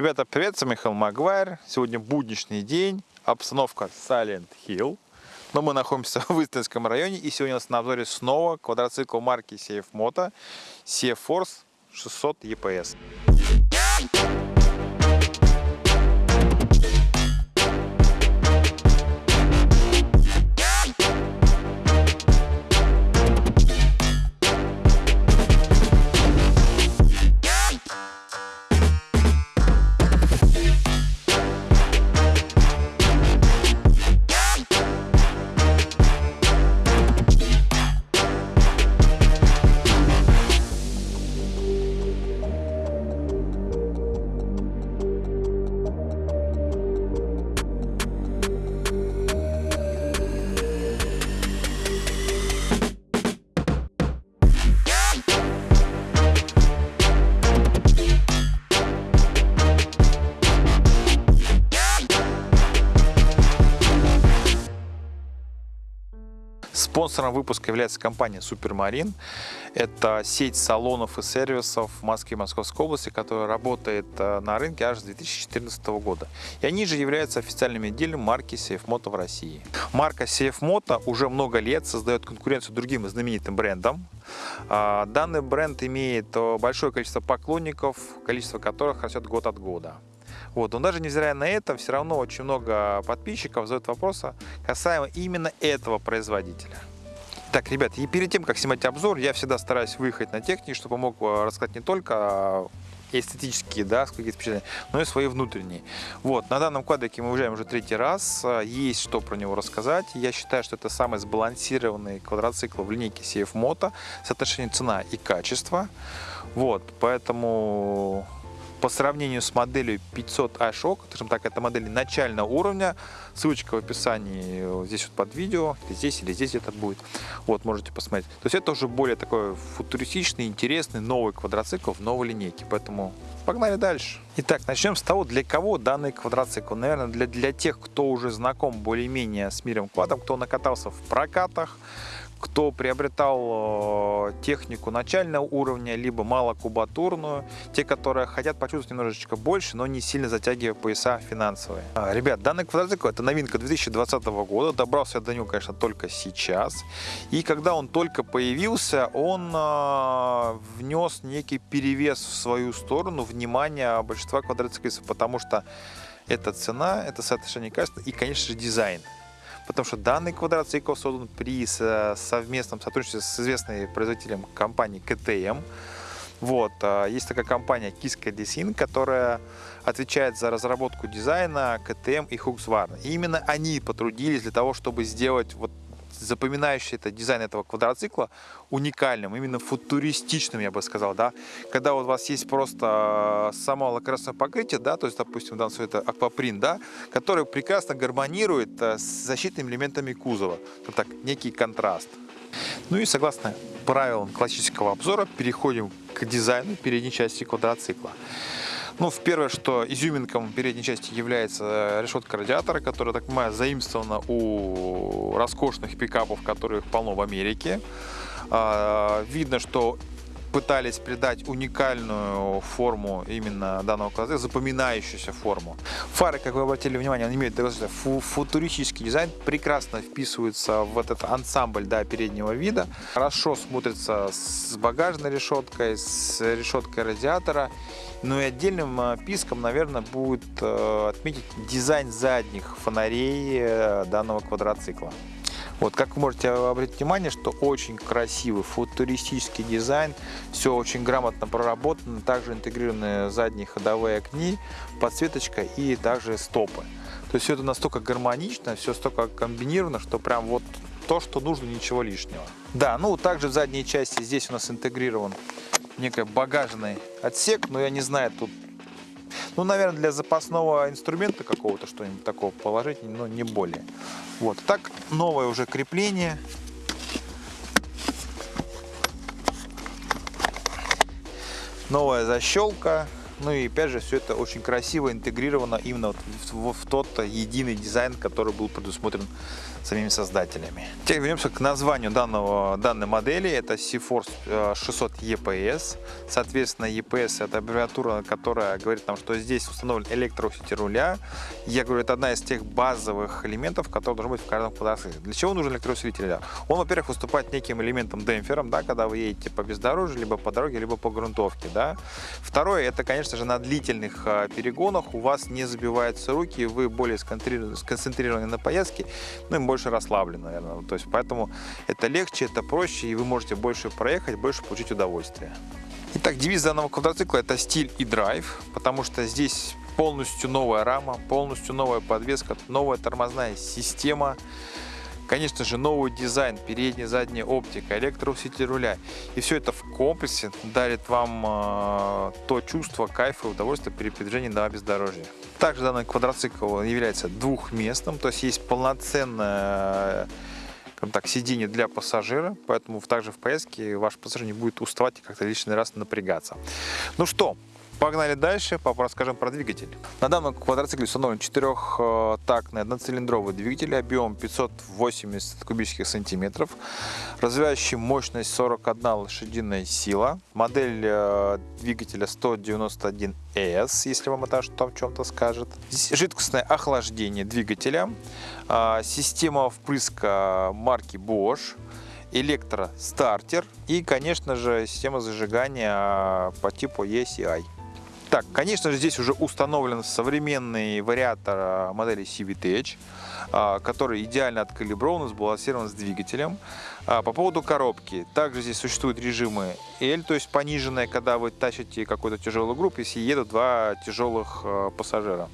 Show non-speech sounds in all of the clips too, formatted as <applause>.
Ребята, привет, с Михаил Магуайр. Сегодня будничный день, обстановка Silent Hill. Но мы находимся <laughs> в Истинском районе, и сегодня у нас на обзоре снова квадроцикл марки CF Moto CF Force 600 EPS. Спонсором выпуска является компания Супермарин. Это сеть салонов и сервисов в Москве и Московской области, которая работает э, на рынке аж с 2014 года. И они же являются официальным отделом марки Moto в России. Марка Moto уже много лет создает конкуренцию другим знаменитым брендам. А, данный бренд имеет э, большое количество поклонников, количество которых растет год от года. Вот. Но даже невзирая на это, все равно очень много подписчиков задают вопросы касаемо именно этого производителя. Так, ребят, и перед тем, как снимать обзор, я всегда стараюсь выехать на технике, чтобы мог э, рассказать не только эстетические, да, какие впечатления, но и свои внутренние. Вот, на данном квадрике мы уезжаем уже третий раз, э, есть что про него рассказать. Я считаю, что это самый сбалансированный квадроцикл в линейке CF Moto, соотношение цена и качество. Вот, поэтому по сравнению с моделью 500 iShock, скажем так, это модель начального уровня, ссылочка в описании здесь вот под видео, или здесь, или здесь это будет, вот, можете посмотреть. То есть это уже более такой футуристичный, интересный, новый квадроцикл в новой линейке, поэтому погнали дальше. Итак, начнем с того, для кого данный квадроцикл. Наверное, для, для тех, кто уже знаком более-менее с миром квадом, кто накатался в прокатах, кто приобретал э, технику начального уровня, либо малокубатурную, те, которые хотят почувствовать немножечко больше, но не сильно затягивая пояса финансовые. А, ребят, данный квадроцикл это новинка 2020 года, добрался я до него, конечно, только сейчас. И когда он только появился, он э, внес некий перевес в свою сторону внимания большинства квадроциклистов, потому что это цена, это соотношение качества и, конечно же, дизайн потому что данный квадроцикл создан при совместном сотрудничестве с известной производителем компании КТМ. Вот, а, есть такая компания Kiska Design, которая отвечает за разработку дизайна КТМ и Hookswarn. И именно они потрудились для того, чтобы сделать вот запоминающий это дизайн этого квадроцикла уникальным, именно футуристичным, я бы сказал, да. Когда у вас есть просто само лакокрасное покрытие, да, то есть, допустим, в данном случае это аквапринт, да, который прекрасно гармонирует э, с защитными элементами кузова. Вот так, некий контраст. Ну и согласно правилам классического обзора, переходим к дизайну передней части квадроцикла. Ну, в первое, что изюминком передней части является решетка радиатора, которая, так понимаю, заимствована у роскошных пикапов, которых полно в Америке. А, видно, что пытались придать уникальную форму именно данного класса, запоминающуюся форму. Фары, как вы обратили внимание, они имеют фу футуристический дизайн, прекрасно вписываются в этот ансамбль да, переднего вида, хорошо смотрится с багажной решеткой, с решеткой радиатора. Ну и отдельным э, писком, наверное, будет э, отметить дизайн задних фонарей э, данного квадроцикла. Вот, как вы можете обратить внимание, что очень красивый футуристический дизайн, все очень грамотно проработано, также интегрированы задние ходовые огни, подсветочка и также стопы. То есть все это настолько гармонично, все столько комбинировано, что прям вот то, что нужно, ничего лишнего. Да, ну также в задней части здесь у нас интегрирован некий багажный отсек, но я не знаю, тут ну, наверное, для запасного инструмента какого-то что-нибудь такого положить, но не более. Вот. Так, новое уже крепление. Новая защелка. Ну и опять же, все это очень красиво интегрировано именно вот в, в, в тот единый дизайн, который был предусмотрен самими создателями. Теперь вернемся к названию данного, данной модели. Это C-Force 600 EPS. Соответственно, EPS это аббревиатура, которая говорит нам, что здесь установлен электроусилитель руля. Я говорю, это одна из тех базовых элементов, которые должны быть в каждом квадроцикле. Для чего нужен электроусилитель? Он, во-первых, выступает неким элементом демпфером, да, когда вы едете по бездорожью, либо по дороге, либо по грунтовке. Да. Второе, это, конечно же, на длительных а, перегонах у вас не забиваются руки, вы более сконцентрированы на поездке, ну и больше расслаблен, наверное. То есть поэтому это легче, это проще, и вы можете больше проехать, больше получить удовольствие. Итак, девиз данного квадроцикла это стиль и драйв, потому что здесь полностью новая рама, полностью новая подвеска, новая тормозная система. Конечно же, новый дизайн, передняя, задняя оптика, электроусилитель руля. И все это в комплексе дарит вам э, то чувство кайфа и удовольствия при передвижении на бездорожье. Также данный квадроцикл является двухместным, то есть есть полноценное так, сиденье для пассажира, поэтому также в поездке ваш пассажир не будет уставать и как-то лишний раз напрягаться. Ну что, Погнали дальше, расскажем про двигатель. На данном квадроцикле установлен четырехтактный одноцилиндровый двигатель, объем 580 кубических сантиметров, развивающий мощность 41 лошадиная сила, модель э, двигателя 191 S, если вам это что в чем-то скажет. Здесь жидкостное охлаждение двигателя, э, система впрыска марки Bosch, электростартер и, конечно же, система зажигания по типу ECI. Так, конечно же, здесь уже установлен современный вариатор а, модели CVT, а, который идеально откалиброван, сбалансирован с двигателем. А, по поводу коробки, также здесь существуют режимы L, то есть пониженная, когда вы тащите какую-то тяжелую группу, если едут два тяжелых пассажира.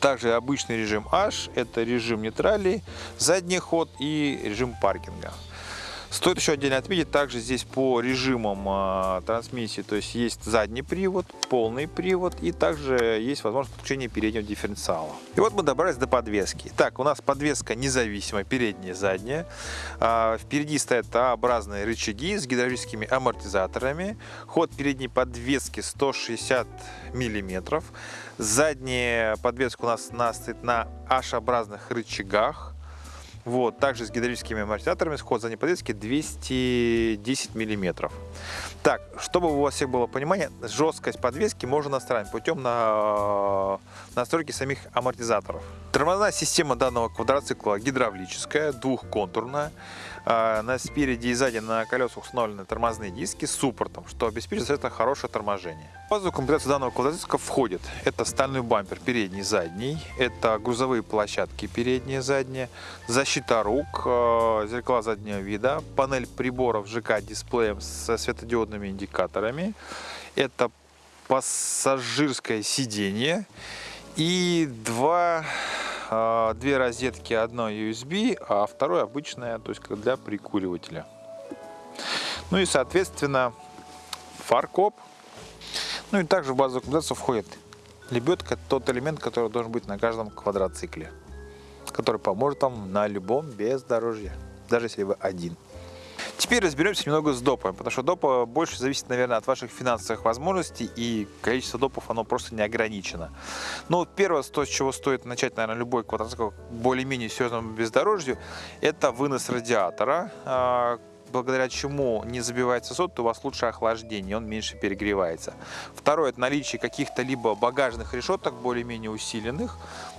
Также обычный режим H, это режим нейтралей, задний ход и режим паркинга. Стоит еще отдельно отметить, также здесь по режимам э, трансмиссии, то есть есть задний привод, полный привод и также есть возможность подключения переднего дифференциала. И вот мы добрались до подвески. Так, у нас подвеска независимая, передняя задняя. Э, впереди стоят А-образные рычаги с гидравлическими амортизаторами. Ход передней подвески 160 миллиметров. Задняя подвеска у нас, у нас стоит на H-образных рычагах. Вот, также с гидравлическими амортизаторами, сход задней подвески 210 миллиметров. Так, чтобы у вас всех было понимание, жесткость подвески можно настраивать путем на настройки самих амортизаторов. Тормозная система данного квадроцикла гидравлическая, двухконтурная. А, на спереди и сзади на колесах установлены тормозные диски с суппортом, что обеспечит это хорошее торможение. В базовую комплектацию данного квадроцикла входит это стальной бампер передний задний, это грузовые площадки передние задние, защита рук, а, зеркала заднего вида, панель приборов ЖК дисплеем со светодиодными индикаторами, это пассажирское сиденье и два две розетки, одно USB, а второе обычное, то есть для прикуривателя. Ну и, соответственно, фаркоп. Ну и также в базовую комплектацию входит лебедка, тот элемент, который должен быть на каждом квадроцикле, который поможет вам на любом бездорожье, даже если вы один. Теперь разберемся немного с допом, потому что допа больше зависит, наверное, от ваших финансовых возможностей, и количество допов, оно просто не ограничено. Но первое, то, с чего стоит начать, наверное, любой квадроцикл более-менее серьезному бездорожью, это вынос радиатора, а, благодаря чему не забивается сот, то у вас лучше охлаждение, он меньше перегревается. Второе, это наличие каких-то либо багажных решеток, более-менее усиленных,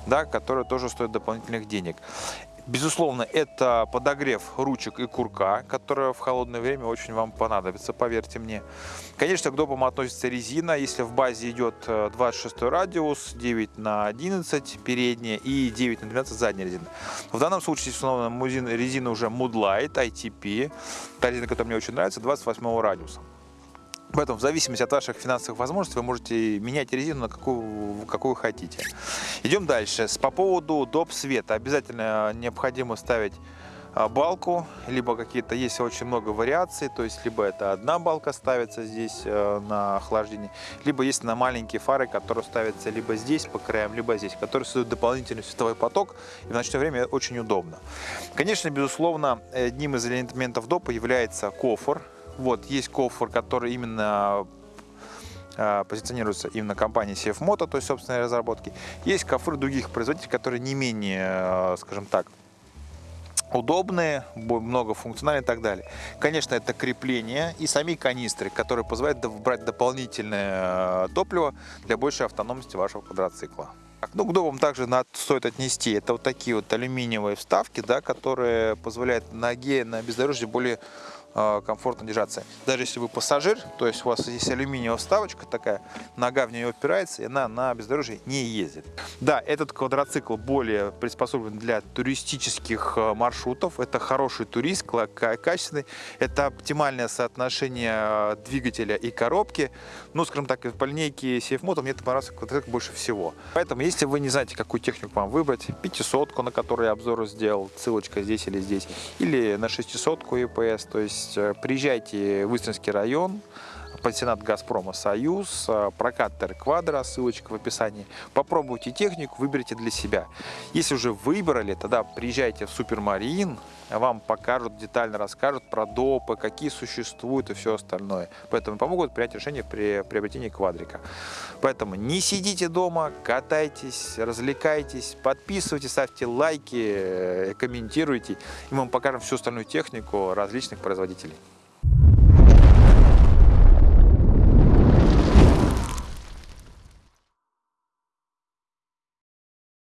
да, которые тоже стоят дополнительных денег. Безусловно, это подогрев ручек и курка, которая в холодное время очень вам понадобится, поверьте мне. Конечно, к допам относится резина. Если в базе идет 26 э, радиус, 9 на 11 передняя и 9 на 12 задняя резина. В данном случае установлена резина уже Moodlight ITP. Та резина, которая мне очень нравится, 28 радиуса. Поэтому в зависимости от ваших финансовых возможностей вы можете менять резину на какую, какую хотите. Идем дальше. По поводу доп. света. Обязательно необходимо ставить а, балку, либо какие-то есть очень много вариаций, то есть либо это одна балка ставится здесь э, на охлаждение, либо есть на маленькие фары, которые ставятся либо здесь по краям, либо здесь, которые создают дополнительный световой поток, и в ночное время очень удобно. Конечно, безусловно, одним из элементов допа является кофр, вот, есть кофр, который именно а, позиционируется именно компанией CF Moto, то есть собственной разработки. Есть кофры других производителей, которые не менее, а, скажем так, удобные, многофункциональные и так далее. Конечно, это крепление и сами канистры, которые позволяют брать дополнительное топливо для большей автономности вашего квадроцикла. Ну, к добам также надо, стоит отнести. Это вот такие вот алюминиевые вставки, да, которые позволяют ноге на бездорожье более комфортно держаться. Даже если вы пассажир, то есть у вас здесь алюминиевая вставочка такая, нога в нее опирается, и она на бездорожье не ездит. Да, этот квадроцикл более приспособлен для туристических э, маршрутов. Это хороший турист, качественный. Это оптимальное соотношение э, двигателя и коробки. Ну, скажем так, по линейке CFMoto мне это понравился квадроцикл больше всего. Поэтому, если вы не знаете, какую технику вам выбрать, 500 на которой я обзор сделал, ссылочка здесь или здесь, или на 600 EPS, то есть есть э, приезжайте в Истринский район, пансионат «Газпрома Союз», э, прокат Терквадро, ссылочка в описании. Попробуйте технику, выберите для себя. Если уже выбрали, тогда приезжайте в Супермарин, вам покажут, детально расскажут про допы, какие существуют и все остальное. Поэтому помогут принять решение при приобретении квадрика. Поэтому не сидите дома, катайтесь, развлекайтесь, подписывайтесь, ставьте лайки, э, комментируйте, и мы вам покажем всю остальную технику различных производителей.